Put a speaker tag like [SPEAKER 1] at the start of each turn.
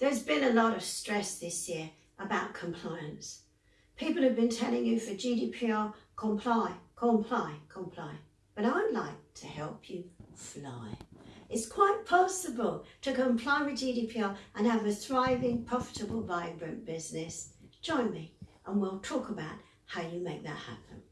[SPEAKER 1] There's been a lot of stress this year about compliance. People have been telling you for GDPR, comply, comply, comply. But I'd like to help you fly. It's quite possible to comply with GDPR and have a thriving, profitable, vibrant business. Join me and we'll talk about how you make that happen.